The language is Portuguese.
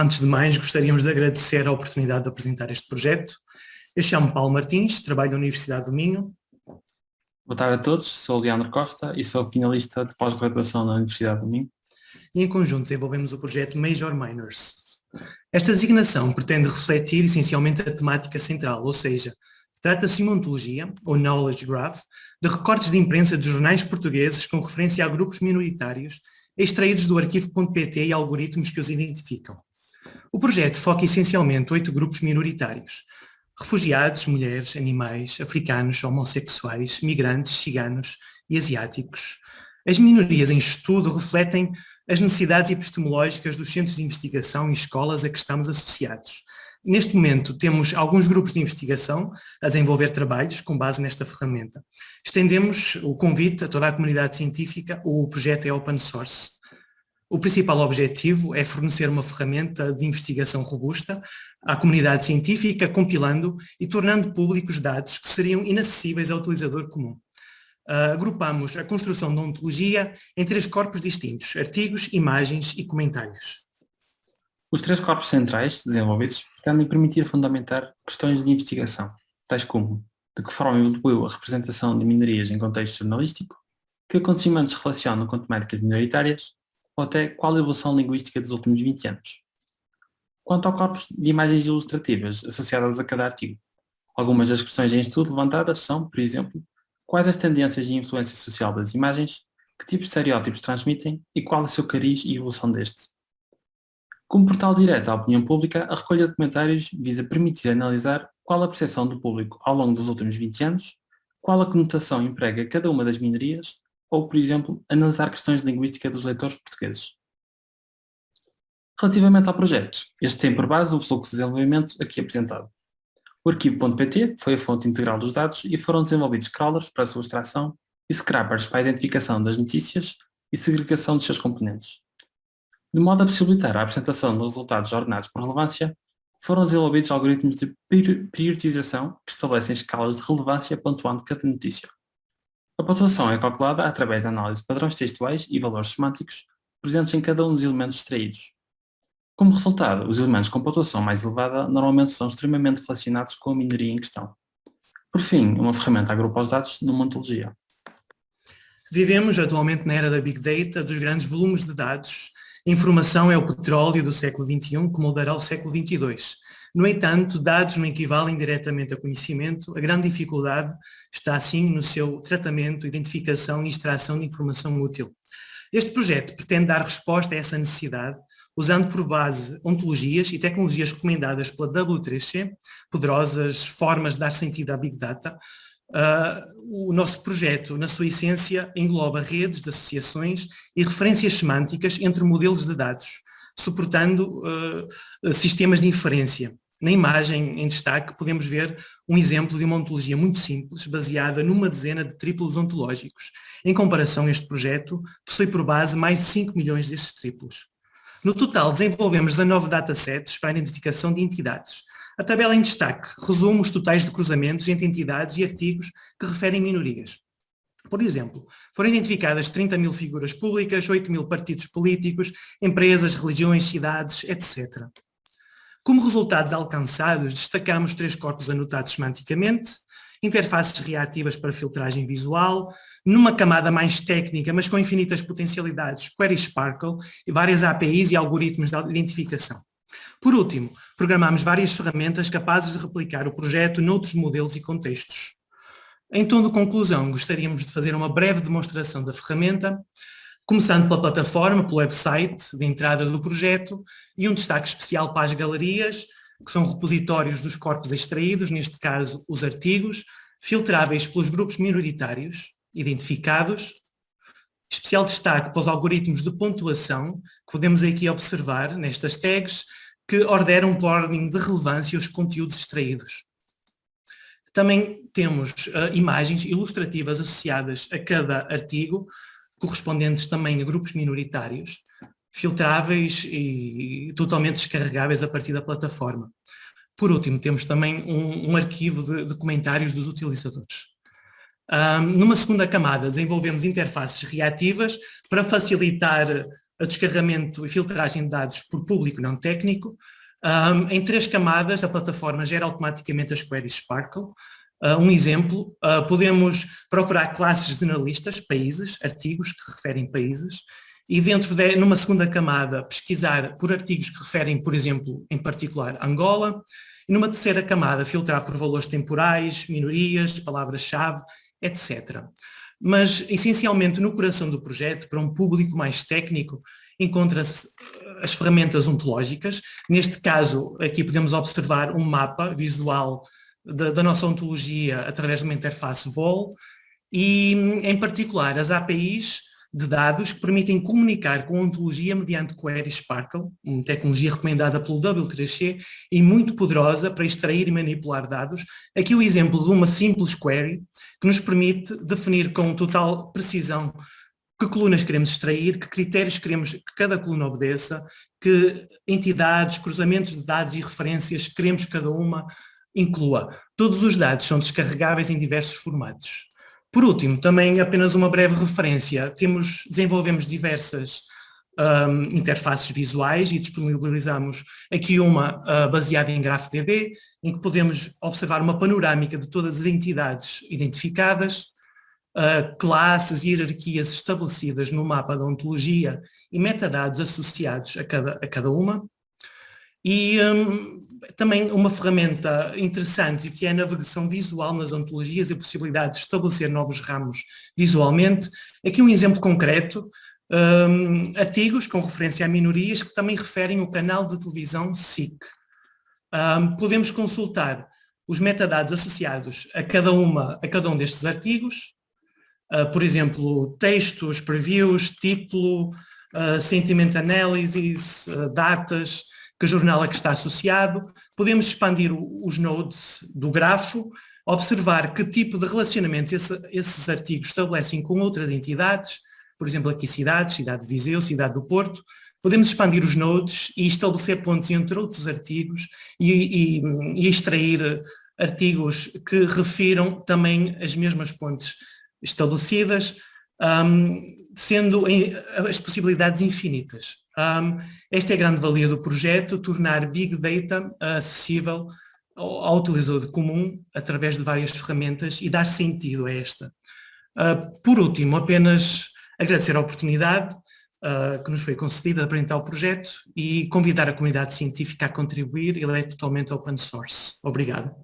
Antes de mais, gostaríamos de agradecer a oportunidade de apresentar este projeto. Eu chamo Paulo Martins, trabalho na Universidade do Minho. Boa tarde a todos, sou Leandro Costa e sou finalista de pós-graduação na Universidade do Minho. E em conjunto desenvolvemos o projeto Major Minors. Esta designação pretende refletir essencialmente a temática central, ou seja, trata-se de uma ontologia, ou knowledge graph, de recortes de imprensa de jornais portugueses com referência a grupos minoritários extraídos do arquivo.pt e algoritmos que os identificam. O projeto foca essencialmente oito grupos minoritários, refugiados, mulheres, animais, africanos, homossexuais, migrantes, ciganos e asiáticos. As minorias em estudo refletem as necessidades epistemológicas dos centros de investigação e escolas a que estamos associados. Neste momento temos alguns grupos de investigação a desenvolver trabalhos com base nesta ferramenta. Estendemos o convite a toda a comunidade científica, o projeto é open source. O principal objetivo é fornecer uma ferramenta de investigação robusta à comunidade científica, compilando e tornando públicos dados que seriam inacessíveis ao utilizador comum. Uh, agrupamos a construção da ontologia em três corpos distintos, artigos, imagens e comentários. Os três corpos centrais desenvolvidos pretendem permitir fundamentar questões de investigação, tais como de que forma evoluiu a representação de minorias em contexto jornalístico, que acontecimentos relacionam com temáticas minoritárias, ou até qual a evolução linguística dos últimos 20 anos. Quanto ao corpus de imagens ilustrativas associadas a cada artigo, algumas das questões em estudo levantadas são, por exemplo, quais as tendências e influência social das imagens, que tipos de estereótipos transmitem e qual o seu cariz e evolução deste. Como portal direto à opinião pública, a recolha de comentários visa permitir analisar qual a percepção do público ao longo dos últimos 20 anos, qual a conotação emprega cada uma das minorias ou, por exemplo, analisar questões de linguística dos leitores portugueses. Relativamente ao projeto, este tem por base o fluxo de desenvolvimento aqui apresentado. O arquivo.pt foi a fonte integral dos dados e foram desenvolvidos crawlers para a sua extração e scrappers para a identificação das notícias e segregação dos seus componentes. De modo a possibilitar a apresentação de resultados ordenados por relevância, foram desenvolvidos algoritmos de priorização que estabelecem escalas de relevância pontuando cada notícia. A pontuação é calculada através da análise de padrões textuais e valores semânticos presentes em cada um dos elementos extraídos. Como resultado, os elementos com pontuação mais elevada normalmente são extremamente relacionados com a minoria em questão. Por fim, uma ferramenta agrupa os dados numa ontologia. Vivemos atualmente na era da Big Data, dos grandes volumes de dados. Informação é o petróleo do século XXI que moldará o século XXII. No entanto, dados não equivalem diretamente a conhecimento, a grande dificuldade está assim no seu tratamento, identificação e extração de informação útil. Este projeto pretende dar resposta a essa necessidade, usando por base ontologias e tecnologias recomendadas pela W3C, poderosas formas de dar sentido à Big Data. Uh, o nosso projeto, na sua essência, engloba redes de associações e referências semânticas entre modelos de dados, suportando uh, sistemas de inferência. Na imagem em destaque podemos ver um exemplo de uma ontologia muito simples, baseada numa dezena de triplos ontológicos. Em comparação, este projeto possui por base mais de 5 milhões desses triplos. No total, desenvolvemos 19 datasets para a identificação de entidades. A tabela em destaque resume os totais de cruzamentos entre entidades e artigos que referem minorias. Por exemplo, foram identificadas 30 mil figuras públicas, 8 mil partidos políticos, empresas, religiões, cidades, etc. Como resultados alcançados, destacamos três corpos anotados semanticamente, interfaces reativas para filtragem visual, numa camada mais técnica, mas com infinitas potencialidades, Query Sparkle e várias APIs e algoritmos de identificação. Por último, programamos várias ferramentas capazes de replicar o projeto noutros modelos e contextos. Em tom de conclusão, gostaríamos de fazer uma breve demonstração da ferramenta, começando pela plataforma, pelo website de entrada do projeto e um destaque especial para as galerias, que são repositórios dos corpos extraídos, neste caso os artigos, filtráveis pelos grupos minoritários identificados, especial destaque para os algoritmos de pontuação, que podemos aqui observar nestas tags, que ordenam por ordem de relevância os conteúdos extraídos. Também temos uh, imagens ilustrativas associadas a cada artigo, correspondentes também a grupos minoritários, filtráveis e totalmente descarregáveis a partir da plataforma. Por último, temos também um, um arquivo de, de, comentários dos utilizadores. Um, numa segunda camada, desenvolvemos interfaces reativas para facilitar a descarregamento e filtragem de dados por público não técnico. Um, em três camadas, a plataforma gera automaticamente as queries Sparkle. Uh, um exemplo, uh, podemos procurar classes generalistas, países, artigos que referem países, e dentro de, numa segunda camada, pesquisar por artigos que referem, por exemplo, em particular, Angola, e numa terceira camada, filtrar por valores temporais, minorias, palavras-chave, etc mas essencialmente no coração do projeto, para um público mais técnico, encontra-se eh, as ferramentas ontológicas. Neste caso, aqui podemos observar um mapa visual da, da nossa ontologia através de uma interface VOL e, em particular, as APIs de dados que permitem comunicar com ontologia mediante Query Sparkle, uma tecnologia recomendada pelo W3C e muito poderosa para extrair e manipular dados. Aqui o exemplo de uma simples query que nos permite definir com total precisão que colunas queremos extrair, que critérios queremos que cada coluna obedeça, que entidades, cruzamentos de dados e referências queremos que cada uma inclua. Todos os dados são descarregáveis em diversos formatos. Por último, também apenas uma breve referência, temos, desenvolvemos diversas um, interfaces visuais e disponibilizamos aqui uma uh, baseada em GraphDB, em que podemos observar uma panorâmica de todas as entidades identificadas, uh, classes e hierarquias estabelecidas no mapa da ontologia e metadados associados a cada, a cada uma. E um, também uma ferramenta interessante que é a navegação visual nas ontologias e a possibilidade de estabelecer novos ramos visualmente. Aqui um exemplo concreto, um, artigos com referência a minorias que também referem o canal de televisão SIC. Um, podemos consultar os metadados associados a cada, uma, a cada um destes artigos, uh, por exemplo, textos, previews, título, uh, sentiment analysis, uh, datas, que jornal é que está associado, podemos expandir os nodes do grafo, observar que tipo de relacionamento esse, esses artigos estabelecem com outras entidades, por exemplo aqui cidades, cidade de Viseu, cidade do Porto, podemos expandir os nodes e estabelecer pontos entre outros artigos e, e, e extrair artigos que refiram também as mesmas pontes estabelecidas, um, sendo em, as possibilidades infinitas. Um, esta é a grande valia do projeto, tornar Big Data acessível ao, ao utilizador comum através de várias ferramentas e dar sentido a esta. Uh, por último, apenas agradecer a oportunidade uh, que nos foi concedida de apresentar o projeto e convidar a comunidade científica a contribuir, ele é totalmente open source. Obrigado.